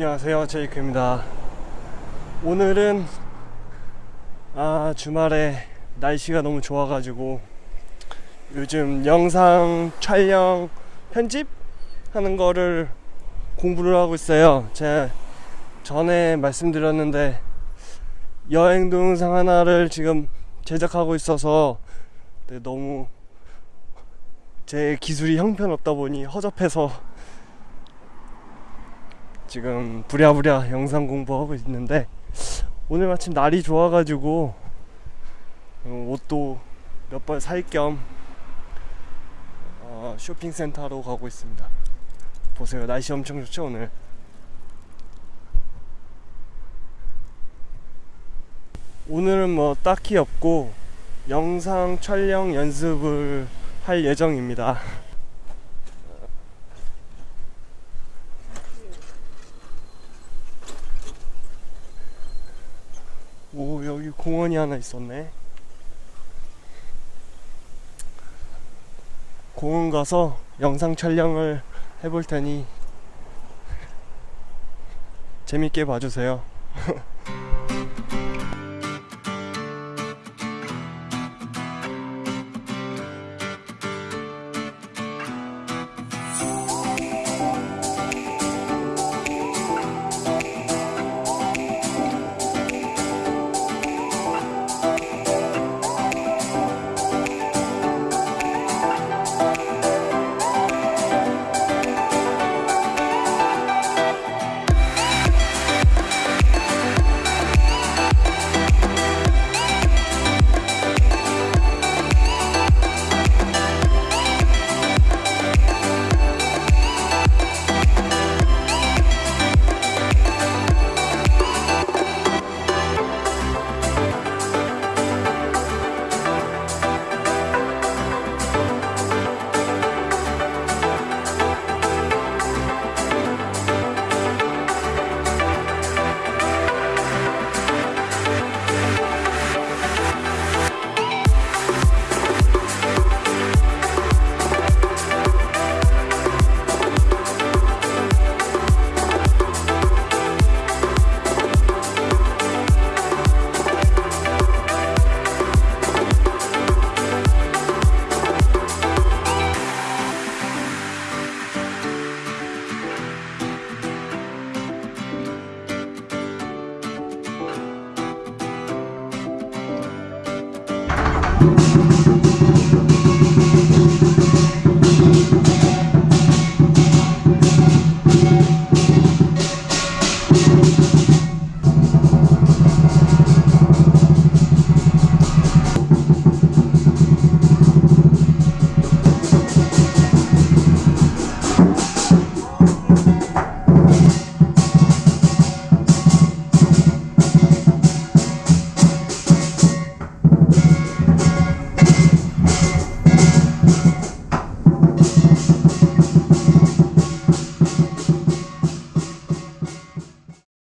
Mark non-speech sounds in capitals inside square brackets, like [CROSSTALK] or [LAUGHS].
안녕하세요. 제이크입니다. 오늘은 아 주말에 날씨가 너무 좋아가지고 요즘 영상 촬영 편집 하는 거를 공부를 하고 있어요. 제가 전에 말씀드렸는데 여행 동영상 하나를 지금 제작하고 있어서 네, 너무 제 기술이 형편없다 보니 허접해서 지금 부랴부랴 영상 공부하고 있는데 오늘 마침 날이 좋아가지고 어, 옷도 몇 벌 살겸 어, 쇼핑센터로 가고 있습니다. 보세요 날씨 엄청 좋죠 오늘. 오늘은 뭐 딱히 없고 영상 촬영 연습을 할 예정입니다. 오 여기 공원이 하나 있었네. 공원 가서 영상 촬영을 해볼 테니 [LAUGHS] 재밌게 봐주세요 [LAUGHS]